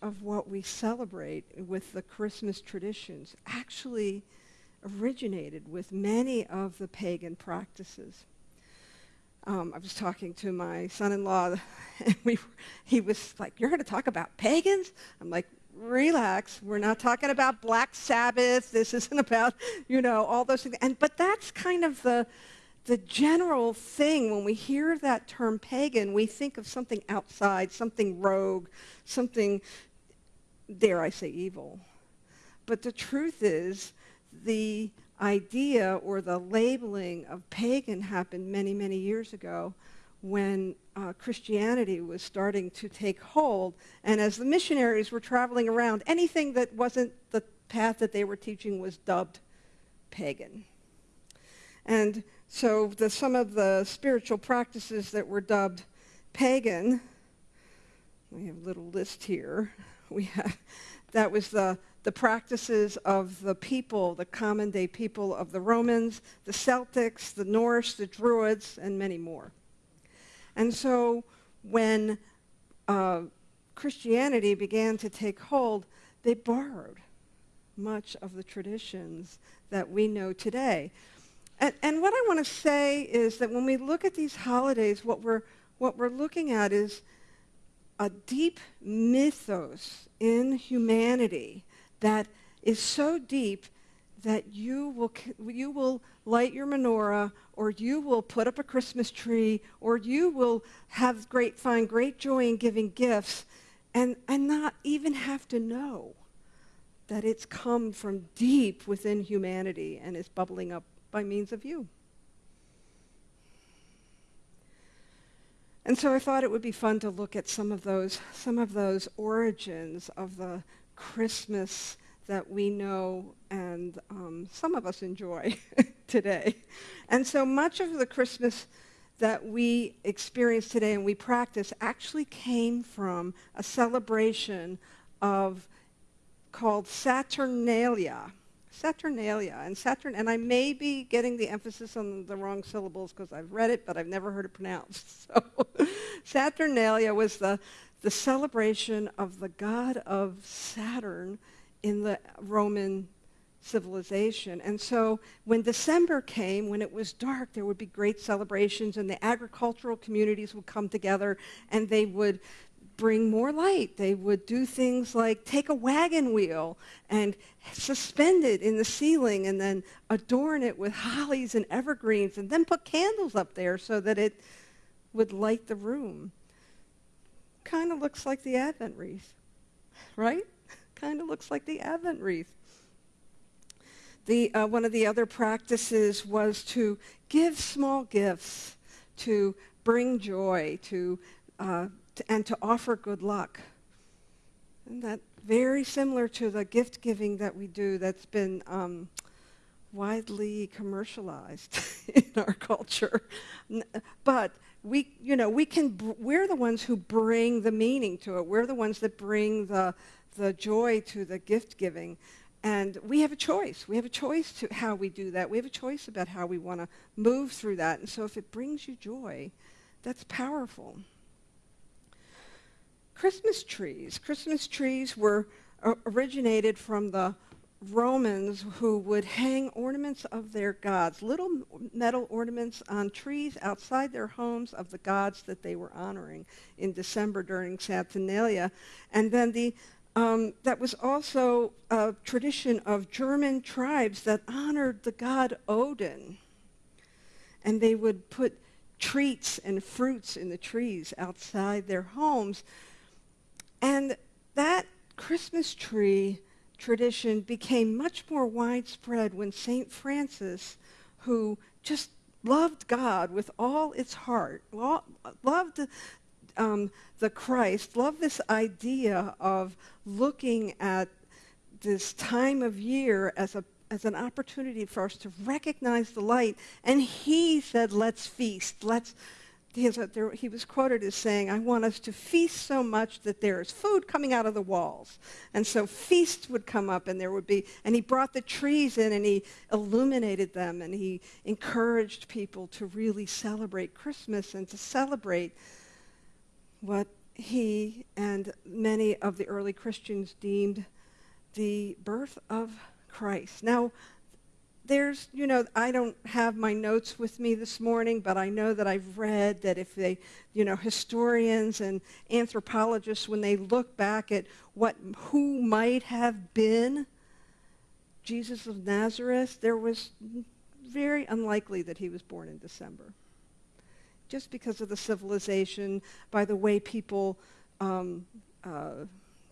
of what we celebrate with the Christmas traditions actually originated with many of the pagan practices. Um, I was talking to my son-in-law, and we, he was like, "You're going to talk about pagans?" I'm like, "Relax. We're not talking about Black Sabbath. This isn't about, you know, all those things." And but that's kind of the the general thing when we hear that term pagan, we think of something outside, something rogue, something, dare I say, evil. But the truth is, the idea or the labeling of pagan happened many, many years ago when uh, Christianity was starting to take hold. And as the missionaries were traveling around, anything that wasn't the path that they were teaching was dubbed pagan. And so the, some of the spiritual practices that were dubbed pagan, we have a little list here. We have, that was the, the practices of the people, the common day people of the Romans, the Celtics, the Norse, the Druids, and many more. And so when uh, Christianity began to take hold, they borrowed much of the traditions that we know today. And, and what I want to say is that when we look at these holidays, what we're, what we're looking at is a deep mythos in humanity that is so deep that you will, you will light your menorah or you will put up a Christmas tree or you will have great, find great joy in giving gifts and, and not even have to know that it's come from deep within humanity and is bubbling up by means of you. And so I thought it would be fun to look at some of those, some of those origins of the Christmas that we know and um, some of us enjoy today. And so much of the Christmas that we experience today and we practice actually came from a celebration of called Saturnalia. Saturnalia. And Saturn, and I may be getting the emphasis on the wrong syllables because I've read it, but I've never heard it pronounced. So Saturnalia was the, the celebration of the god of Saturn in the Roman civilization. And so when December came, when it was dark, there would be great celebrations and the agricultural communities would come together and they would bring more light. They would do things like take a wagon wheel and suspend it in the ceiling and then adorn it with hollies and evergreens and then put candles up there so that it would light the room. Kind of looks like the Advent wreath, right? kind of looks like the Advent wreath. The, uh, one of the other practices was to give small gifts, to bring joy, to uh, to, and to offer good luck. And that very similar to the gift giving that we do that's been um, widely commercialized in our culture. But we, you know, we can, we're the ones who bring the meaning to it. We're the ones that bring the, the joy to the gift giving. And we have a choice. We have a choice to how we do that. We have a choice about how we want to move through that. And so if it brings you joy, that's powerful. Christmas trees. Christmas trees were uh, originated from the Romans who would hang ornaments of their gods, little metal ornaments on trees outside their homes of the gods that they were honoring in December during Saturnalia. And then the, um, that was also a tradition of German tribes that honored the god Odin. And they would put treats and fruits in the trees outside their homes and that Christmas tree tradition became much more widespread when St. Francis, who just loved God with all its heart, loved um, the Christ, loved this idea of looking at this time of year as a as an opportunity for us to recognize the light. And he said, let's feast. Let's he, was quoted as saying, I want us to feast so much that there is food coming out of the walls. And so feasts would come up and there would be, and he brought the trees in and he illuminated them and he encouraged people to really celebrate Christmas and to celebrate what he and many of the early Christians deemed the birth of Christ. Now, there's, you know, I don't have my notes with me this morning, but I know that I've read that if they, you know, historians and anthropologists, when they look back at what, who might have been Jesus of Nazareth, there was very unlikely that he was born in December. Just because of the civilization, by the way people um, uh,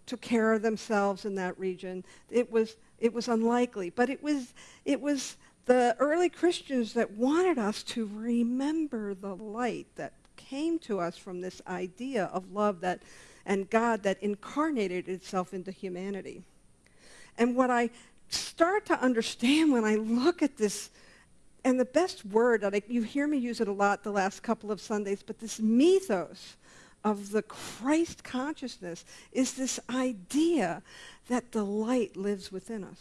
took care of themselves in that region, it was it was unlikely. But it was, it was the early Christians that wanted us to remember the light that came to us from this idea of love that, and God that incarnated itself into humanity. And what I start to understand when I look at this, and the best word, that I, you hear me use it a lot the last couple of Sundays, but this mythos of the Christ consciousness is this idea that the light lives within us.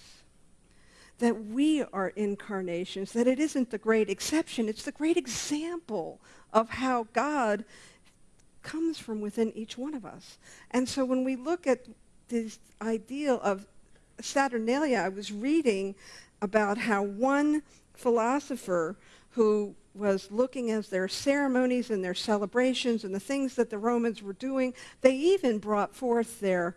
That we are incarnations, that it isn't the great exception, it's the great example of how God comes from within each one of us. And so when we look at this ideal of Saturnalia, I was reading about how one philosopher who was looking at their ceremonies and their celebrations and the things that the Romans were doing. They even brought forth their,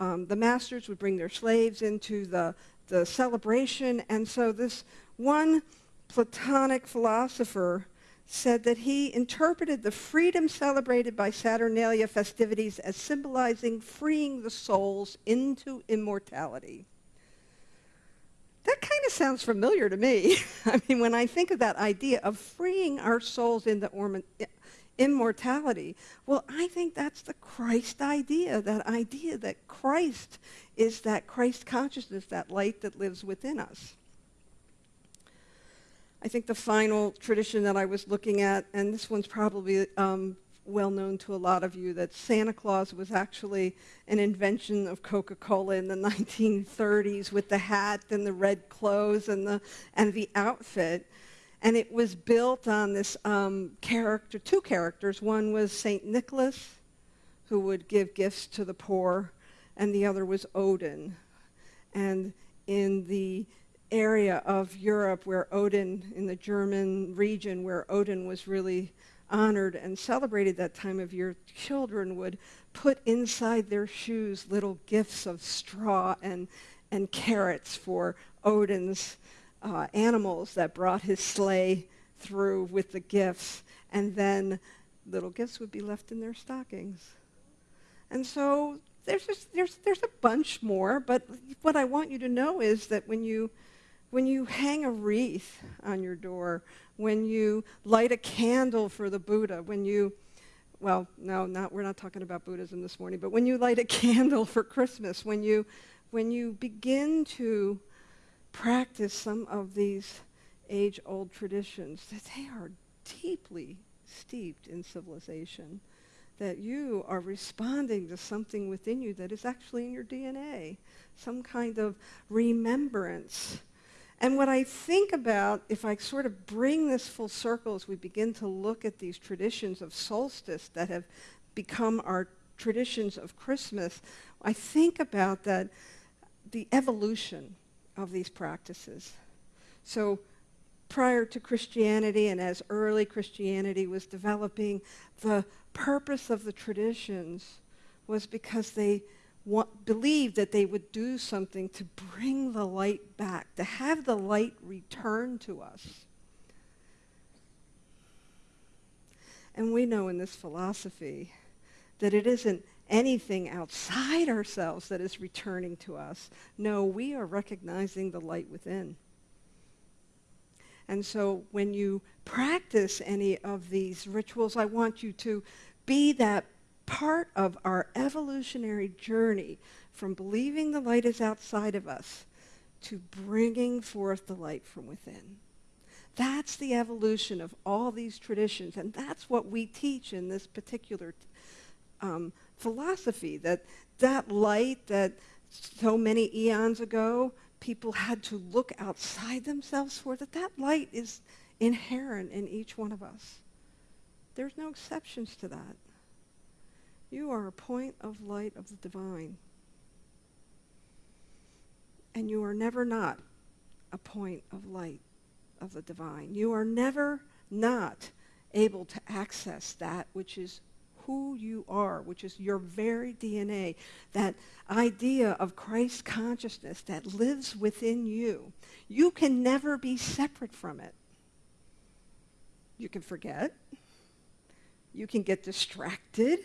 um, the masters would bring their slaves into the, the celebration. And so this one Platonic philosopher said that he interpreted the freedom celebrated by Saturnalia festivities as symbolizing freeing the souls into immortality. That kind of sounds familiar to me. I mean, when I think of that idea of freeing our souls into immortality, well, I think that's the Christ idea, that idea that Christ is that Christ consciousness, that light that lives within us. I think the final tradition that I was looking at, and this one's probably um, well known to a lot of you that Santa Claus was actually an invention of Coca-Cola in the 1930s with the hat and the red clothes and the, and the outfit. And it was built on this um, character, two characters. One was St. Nicholas, who would give gifts to the poor, and the other was Odin. And in the area of Europe where Odin, in the German region where Odin was really honored and celebrated that time of year, children would put inside their shoes little gifts of straw and, and carrots for Odin's uh, animals that brought his sleigh through with the gifts. And then little gifts would be left in their stockings. And so there's, just, there's, there's a bunch more, but what I want you to know is that when you, when you hang a wreath on your door when you light a candle for the Buddha, when you, well, no, not, we're not talking about Buddhism this morning, but when you light a candle for Christmas, when you, when you begin to practice some of these age-old traditions, that they are deeply steeped in civilization, that you are responding to something within you that is actually in your DNA, some kind of remembrance and what I think about, if I sort of bring this full circle as we begin to look at these traditions of solstice that have become our traditions of Christmas, I think about that the evolution of these practices. So prior to Christianity and as early Christianity was developing, the purpose of the traditions was because they want, believed that they would do something to bring the light back, to have the light return to us. And we know in this philosophy that it isn't anything outside ourselves that is returning to us. No, we are recognizing the light within. And so when you practice any of these rituals, I want you to be that part of our evolutionary journey from believing the light is outside of us to bringing forth the light from within. That's the evolution of all these traditions, and that's what we teach in this particular um, philosophy, that that light that so many eons ago people had to look outside themselves for, that that light is inherent in each one of us. There's no exceptions to that. You are a point of light of the divine. And you are never not a point of light of the divine. You are never not able to access that which is who you are, which is your very DNA, that idea of Christ consciousness that lives within you. You can never be separate from it. You can forget. You can get distracted.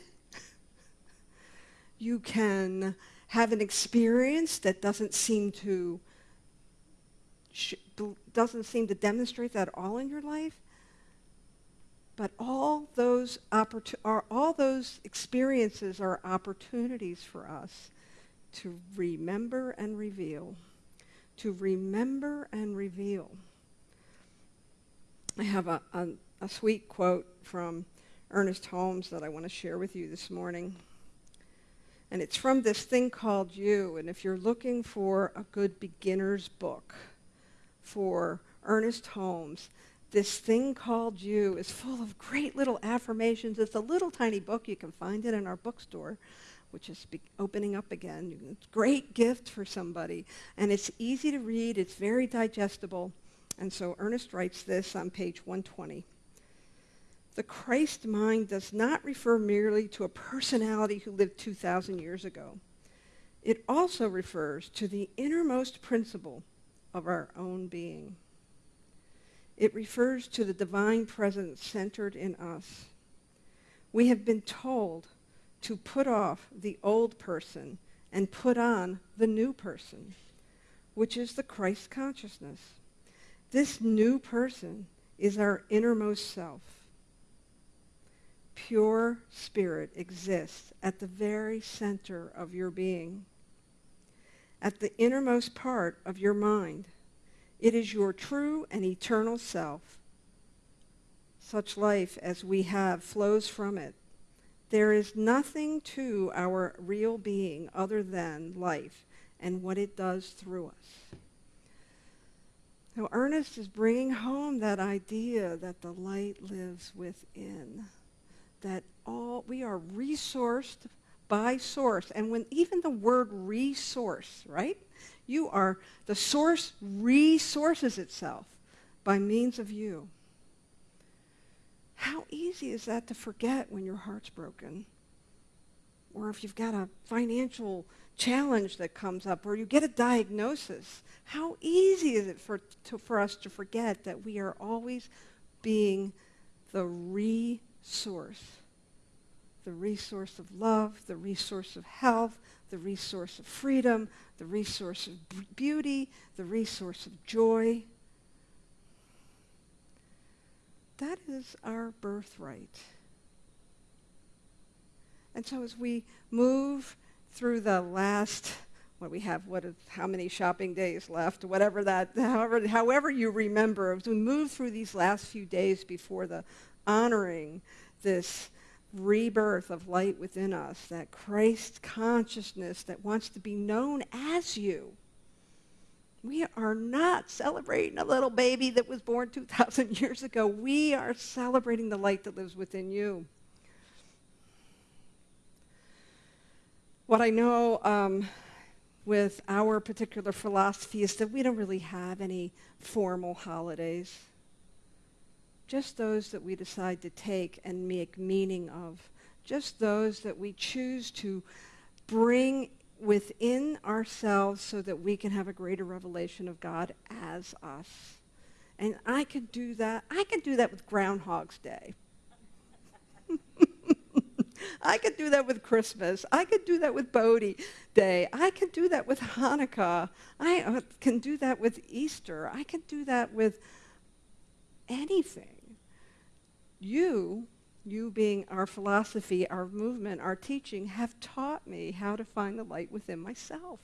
You can have an experience that doesn't seem to doesn't seem to demonstrate that all in your life. But all those, are, all those experiences are opportunities for us to remember and reveal. To remember and reveal. I have a, a, a sweet quote from Ernest Holmes that I want to share with you this morning. And it's from this thing called You. And if you're looking for a good beginner's book for Ernest Holmes, this thing called you is full of great little affirmations. It's a little tiny book. You can find it in our bookstore, which is opening up again. It's a great gift for somebody. And it's easy to read. It's very digestible. And so Ernest writes this on page 120. The Christ mind does not refer merely to a personality who lived 2,000 years ago. It also refers to the innermost principle of our own being. It refers to the divine presence centered in us. We have been told to put off the old person and put on the new person, which is the Christ consciousness. This new person is our innermost self. Pure spirit exists at the very center of your being, at the innermost part of your mind it is your true and eternal self. Such life as we have flows from it. There is nothing to our real being other than life and what it does through us. Now, Ernest is bringing home that idea that the light lives within, that all we are resourced by source. And when even the word resource, right? You are, the source resources itself by means of you. How easy is that to forget when your heart's broken? Or if you've got a financial challenge that comes up, or you get a diagnosis. How easy is it for, to, for us to forget that we are always being the resource? The resource of love, the resource of health, the resource of freedom, the resource of beauty, the resource of joy. That is our birthright. And so as we move through the last, what we have, what how many shopping days left, whatever that, however, however you remember, as we move through these last few days before the honoring this rebirth of light within us, that Christ consciousness that wants to be known as you. We are not celebrating a little baby that was born 2,000 years ago. We are celebrating the light that lives within you. What I know um, with our particular philosophy is that we don't really have any formal holidays just those that we decide to take and make meaning of, just those that we choose to bring within ourselves so that we can have a greater revelation of God as us. And I could do that. I could do that with Groundhog's Day. I could do that with Christmas. I could do that with Bodhi Day. I could do that with Hanukkah. I uh, can do that with Easter. I can do that with anything you, you being our philosophy, our movement, our teaching, have taught me how to find the light within myself.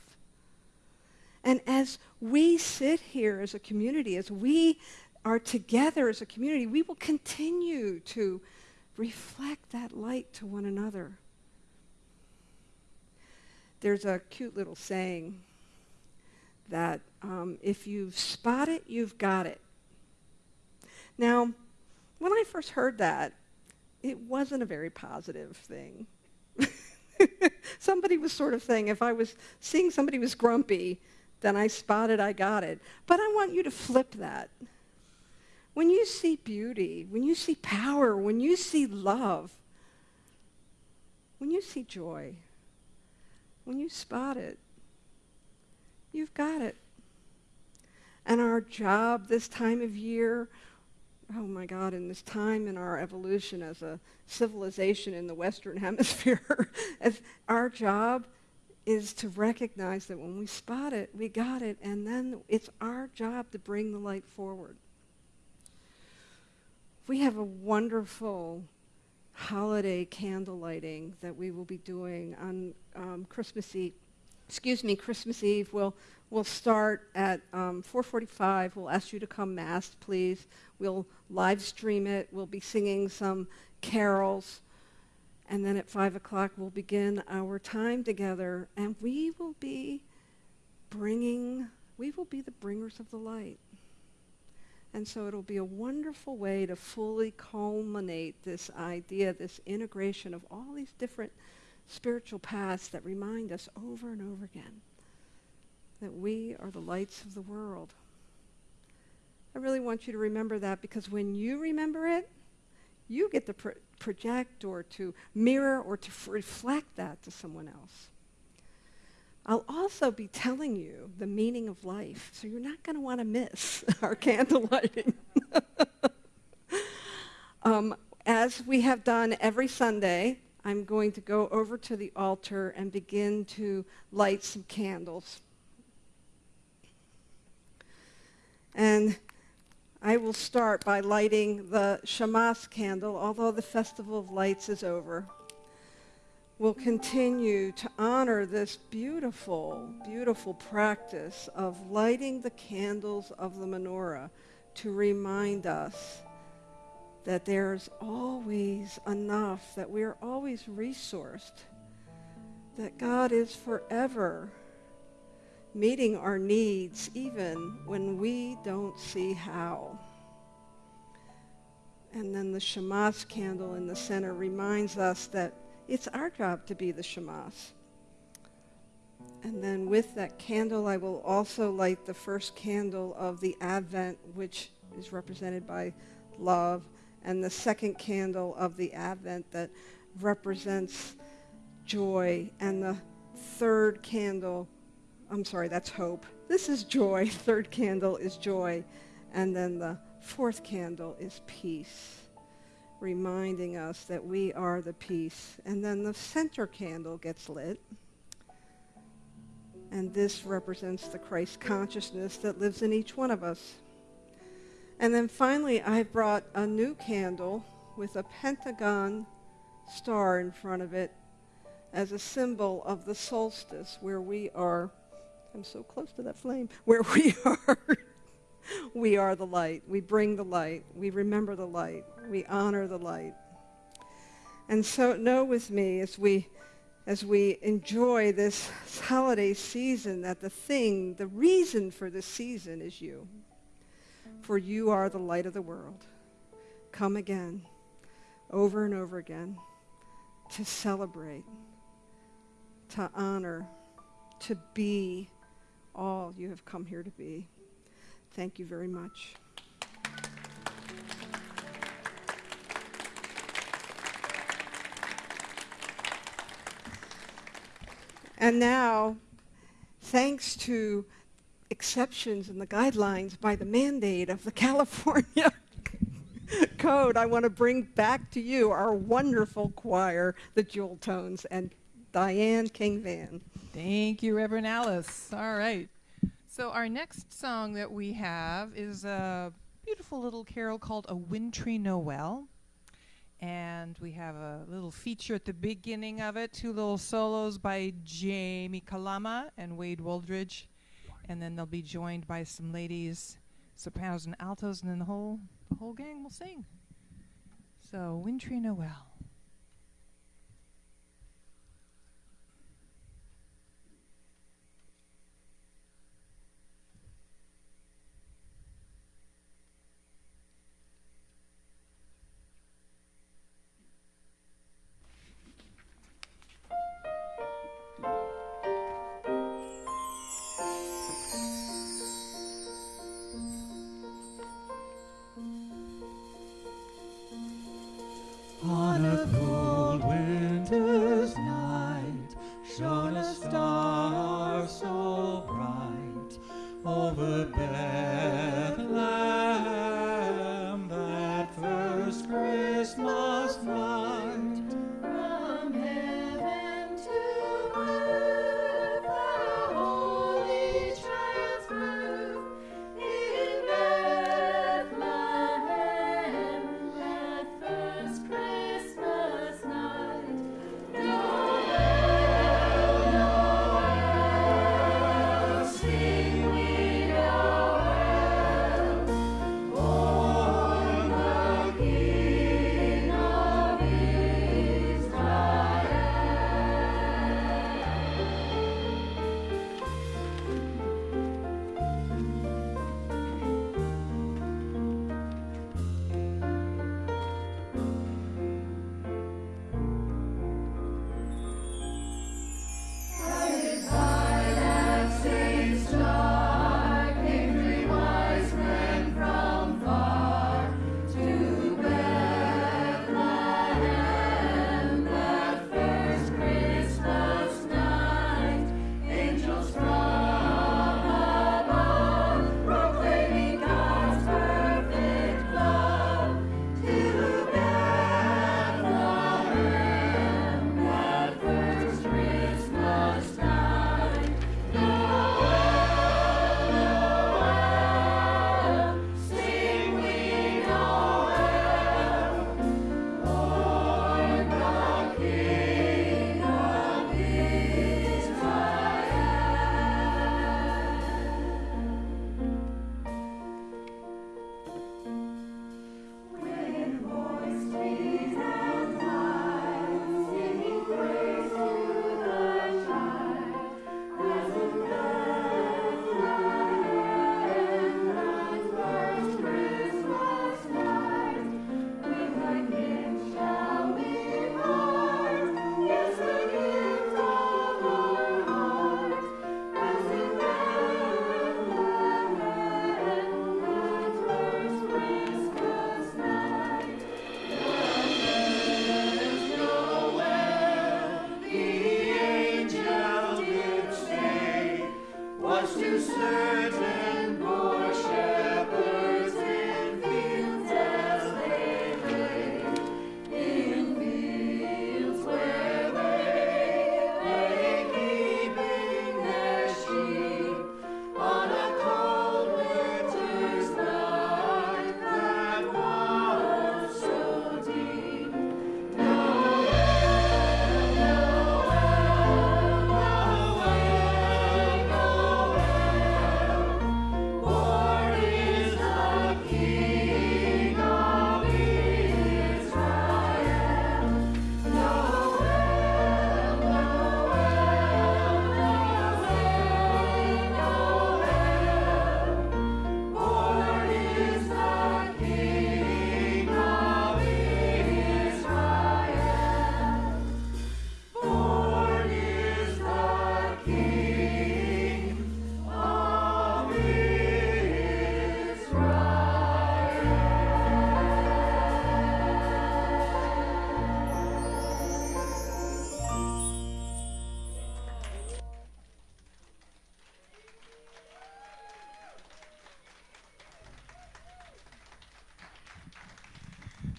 And as we sit here as a community, as we are together as a community, we will continue to reflect that light to one another. There's a cute little saying that um, if you've spot it, you've got it. Now, when I first heard that, it wasn't a very positive thing. somebody was sort of saying if I was seeing somebody was grumpy, then I spotted I got it. But I want you to flip that. When you see beauty, when you see power, when you see love, when you see joy, when you spot it, you've got it. And our job this time of year, oh my God, in this time in our evolution as a civilization in the Western Hemisphere, our job is to recognize that when we spot it, we got it, and then it's our job to bring the light forward. We have a wonderful holiday candle lighting that we will be doing on um, Christmas Eve. Excuse me, Christmas Eve. We'll, we'll start at um, 4.45. We'll ask you to come mass, please. We'll live stream it. We'll be singing some carols. And then at 5 o'clock, we'll begin our time together, and we will be bringing, we will be the bringers of the light. And so it'll be a wonderful way to fully culminate this idea, this integration of all these different spiritual paths that remind us over and over again that we are the lights of the world. I really want you to remember that because when you remember it, you get to pro- project or to mirror or to reflect that to someone else. I'll also be telling you the meaning of life, so you're not going to want to miss our candle lighting. um, as we have done every Sunday, I'm going to go over to the altar and begin to light some candles. And I will start by lighting the Shamash candle, although the Festival of Lights is over We'll continue to honor this beautiful, beautiful practice of lighting the candles of the menorah to remind us that there's always enough, that we're always resourced, that God is forever meeting our needs even when we don't see how. And then the Shamash candle in the center reminds us that it's our job to be the Shamash. And then with that candle, I will also light the first candle of the Advent, which is represented by love, and the second candle of the Advent that represents joy, and the third candle, I'm sorry, that's hope. This is joy. Third candle is joy. And then the fourth candle is peace reminding us that we are the peace. And then the center candle gets lit. And this represents the Christ consciousness that lives in each one of us. And then finally, I brought a new candle with a pentagon star in front of it as a symbol of the solstice where we are, I'm so close to that flame, where we are we are the light. We bring the light. We remember the light. We honor the light. And so know with me as we as we enjoy this holiday season that the thing, the reason for this season is you. For you are the light of the world. Come again, over and over again, to celebrate, to honor, to be all you have come here to be. Thank you very much. And now, thanks to exceptions in the guidelines by the mandate of the California Code, I want to bring back to you our wonderful choir, the Jewel Tones, and Diane King Van. Thank you, Reverend Alice. All right. So our next song that we have is a beautiful little carol called A Wintry Noel. And we have a little feature at the beginning of it, two little solos by Jamie Kalama and Wade Woldridge. And then they'll be joined by some ladies, sopranos and altos, and then the whole the whole gang will sing. So Wintry Noel.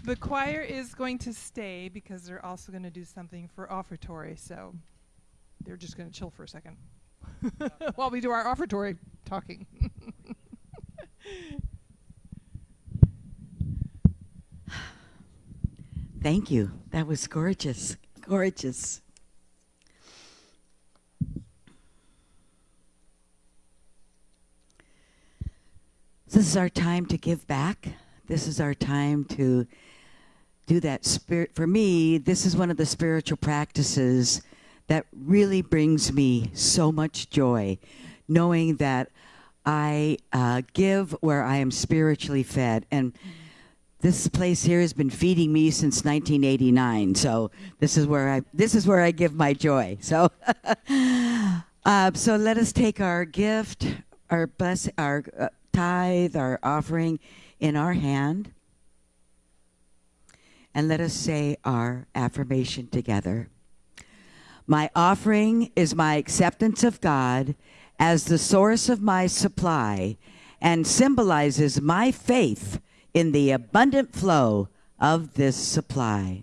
The choir is going to stay because they're also going to do something for offertory, so they're just going to chill for a second while we do our offertory talking. Thank you. That was gorgeous. Gorgeous. This is our time to give back. This is our time to do that spirit. For me, this is one of the spiritual practices that really brings me so much joy, knowing that I uh, give where I am spiritually fed. And this place here has been feeding me since 1989. So this is where I this is where I give my joy. So, uh, so let us take our gift, our bless, our uh, tithe, our offering in our hand and let us say our affirmation together. My offering is my acceptance of God as the source of my supply and symbolizes my faith in the abundant flow of this supply.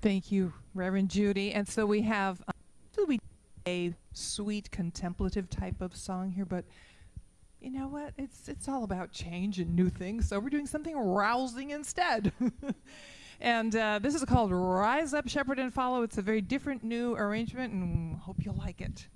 Thank you, Reverend Judy. And so we have uh, we a sweet contemplative type of song here, but you know what? It's it's all about change and new things. So we're doing something rousing instead. and uh, this is called "Rise Up, Shepherd and Follow." It's a very different new arrangement, and hope you'll like it.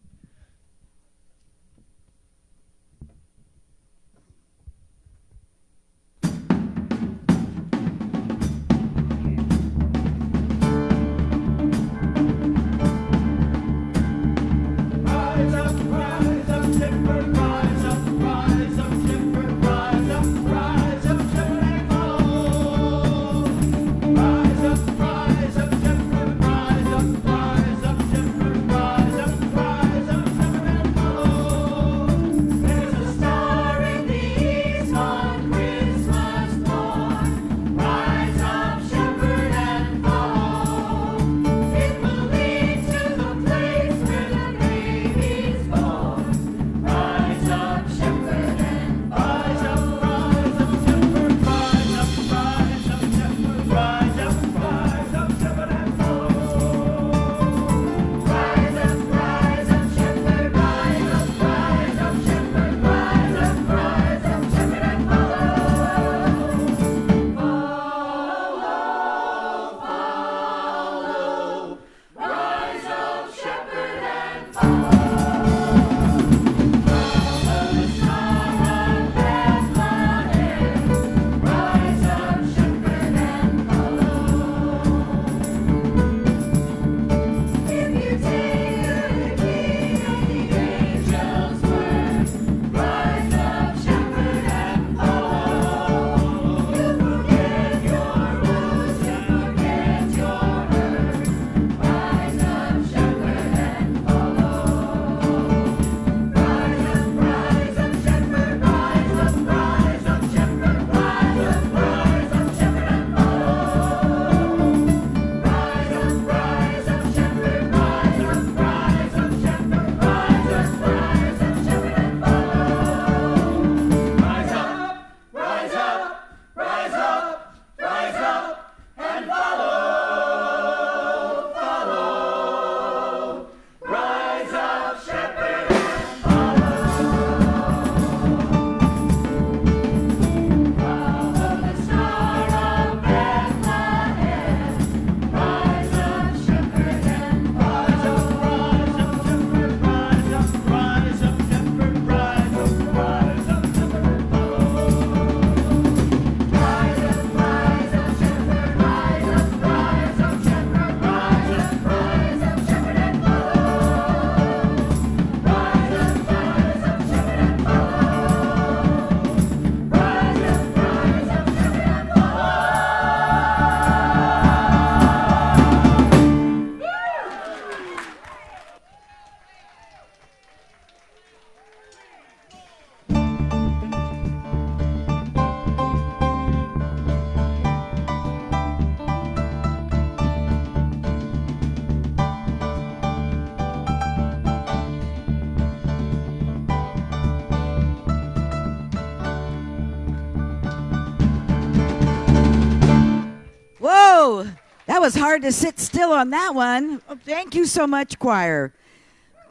Was hard to sit still on that one. Oh, thank you so much, choir.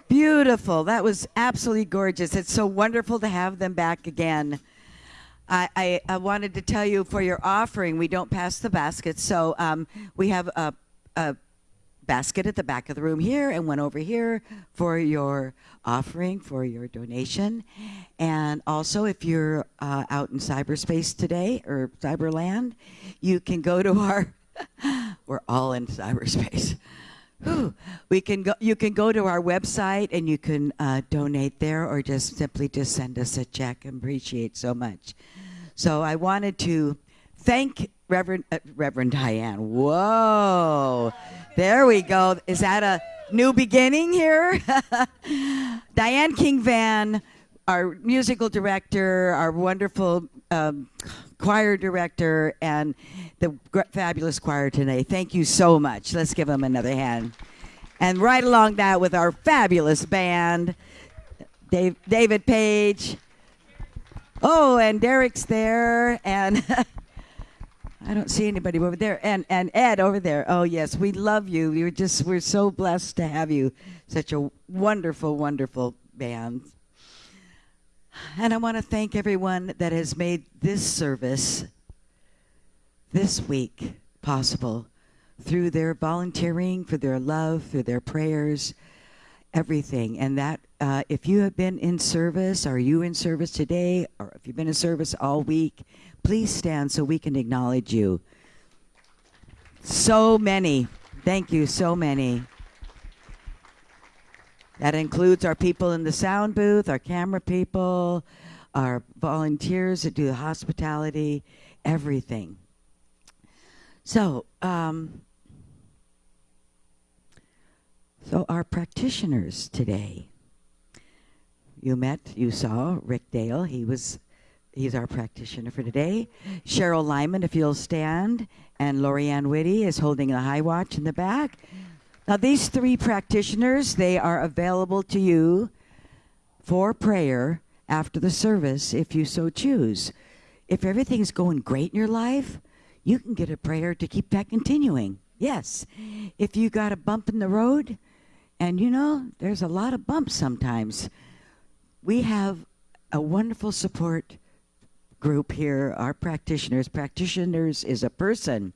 Beautiful. That was absolutely gorgeous. It's so wonderful to have them back again. I, I, I wanted to tell you for your offering, we don't pass the basket. So um, we have a, a basket at the back of the room here and one over here for your offering, for your donation. And also, if you're uh, out in cyberspace today or cyberland, you can go to our, we're all in cyberspace. We can go, you can go to our website and you can uh, donate there or just simply just send us a check. Appreciate so much. So I wanted to thank Reverend uh, Reverend Diane. Whoa, there we go. Is that a new beginning here? Diane King Van, our musical director, our wonderful um, choir director, and the fabulous choir today. Thank you so much. Let's give them another hand. And right along that with our fabulous band. Dave, David Page. Oh, and Derek's there, and I don't see anybody over there, and and Ed over there. Oh yes, we love you. You're just we're so blessed to have you. Such a wonderful, wonderful band. And I want to thank everyone that has made this service this week possible through their volunteering, for their love, through their prayers, everything. And that, uh, if you have been in service, are you in service today, or if you've been in service all week, please stand so we can acknowledge you. So many. Thank you, so many. That includes our people in the sound booth, our camera people, our volunteers that do the hospitality, everything. So, um, so our practitioners today. You met, you saw Rick Dale. He was, he's our practitioner for today. Cheryl Lyman, if you'll stand, and Lorianne Whitty is holding the high watch in the back. Now, these three practitioners, they are available to you for prayer after the service if you so choose. If everything's going great in your life, you can get a prayer to keep that continuing. Yes. If you got a bump in the road, and you know, there's a lot of bumps sometimes, we have a wonderful support group here, our practitioners. Practitioners is a person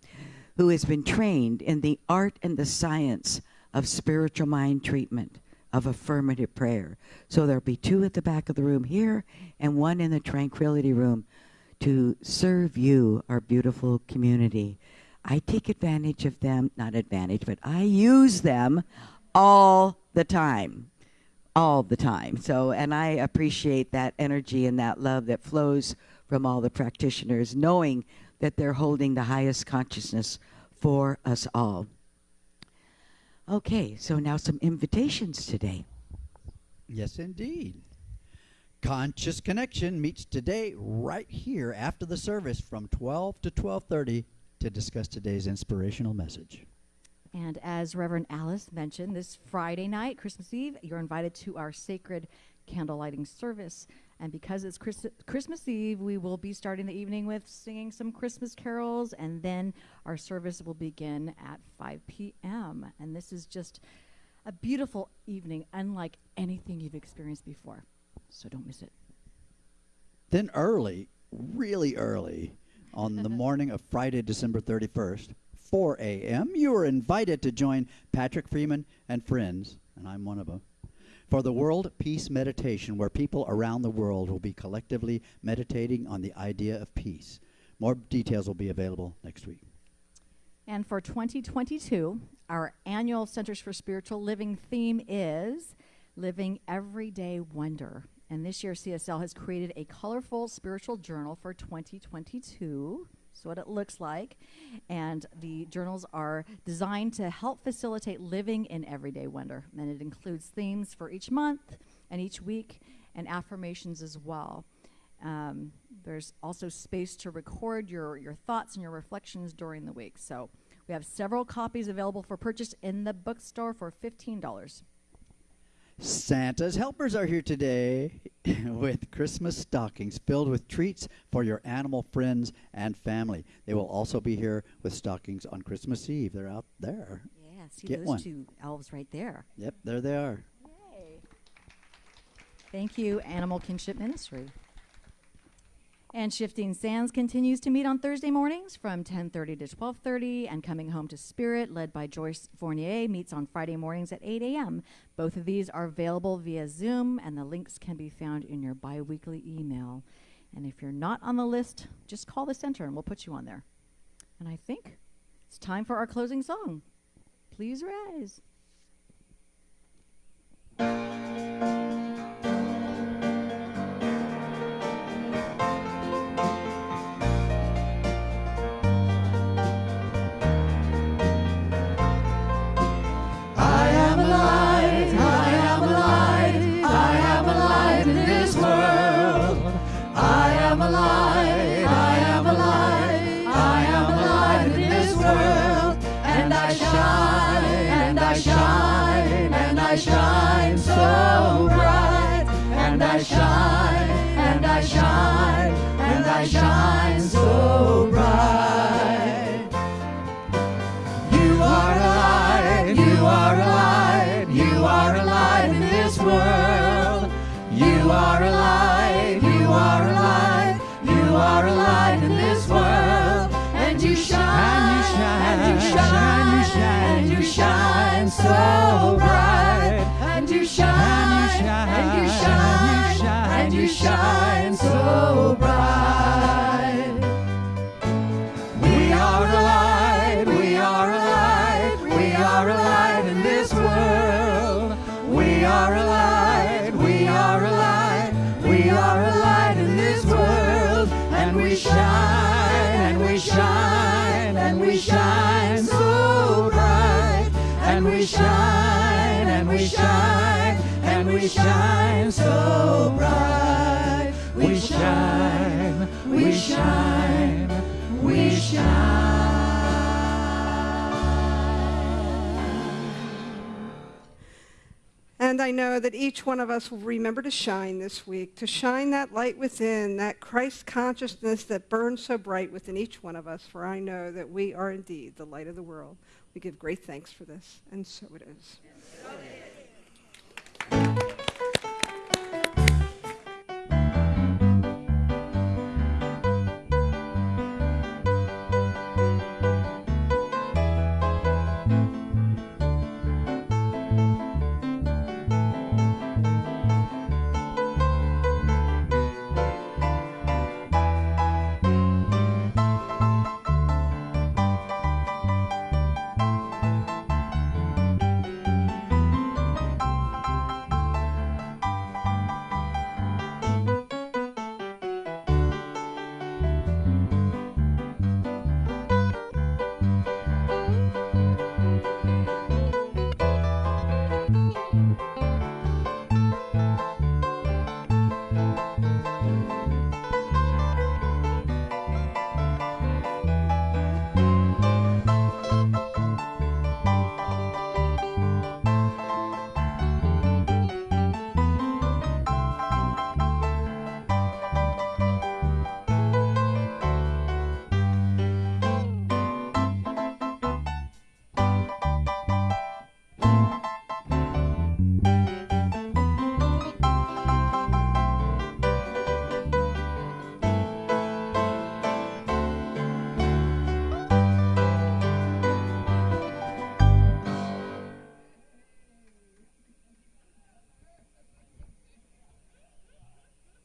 who has been trained in the art and the science of spiritual mind treatment, of affirmative prayer. So there'll be two at the back of the room here and one in the tranquility room to serve you, our beautiful community. I take advantage of them, not advantage, but I use them all the time. All the time. So, and I appreciate that energy and that love that flows from all the practitioners, knowing that they're holding the highest consciousness for us all. Okay, so now some invitations today. Yes, indeed. Conscious Connection meets today right here after the service from 12 to 12:30 to discuss today's inspirational message. And as Reverend Alice mentioned, this Friday night, Christmas Eve, you're invited to our sacred candle lighting service. And because it's Christ- Christmas Eve, we will be starting the evening with singing some Christmas carols, and then our service will begin at 5 p.m. And this is just a beautiful evening, unlike anything you've experienced before. So don't miss it. Then early, really early, on the morning of Friday, December 31st, 4 a.m., you are invited to join Patrick Freeman and friends, and I'm one of them, for the World Peace Meditation, where people around the world will be collectively meditating on the idea of peace. More details will be available next week. And for 2022, our annual Centers for Spiritual Living theme is Living Everyday Wonder. And this year, CSL has created a colorful spiritual journal for 2022. That's what it looks like. And the journals are designed to help facilitate living in everyday wonder. And it includes themes for each month and each week and affirmations as well. Um, there's also space to record your, your thoughts and your reflections during the week. So we have several copies available for purchase in the bookstore for $15. Santa's helpers are here today with Christmas stockings filled with treats for your animal friends and family. They will also be here with stockings on Christmas Eve. They're out there. Yeah, see Get those one. two elves right there. Yep, there they are. Yay. Thank you, Animal Kinship Ministry. And Shifting Sands continues to meet on Thursday mornings from 10:30 to 12:30, and Coming Home to Spirit, led by Joyce Fournier, meets on Friday mornings at 8 a.m. Both of these are available via Zoom, and the links can be found in your biweekly email. And if you're not on the list, just call the center, and we'll put you on there. And I think it's time for our closing song. Please rise. Shine, and we shine, and we shine so bright. We shine, we shine, we shine. And I know that each one of us will remember to shine this week, to shine that light within, that Christ consciousness that burns so bright within each one of us, for I know that we are indeed the light of the world. We give great thanks for this, and so it is.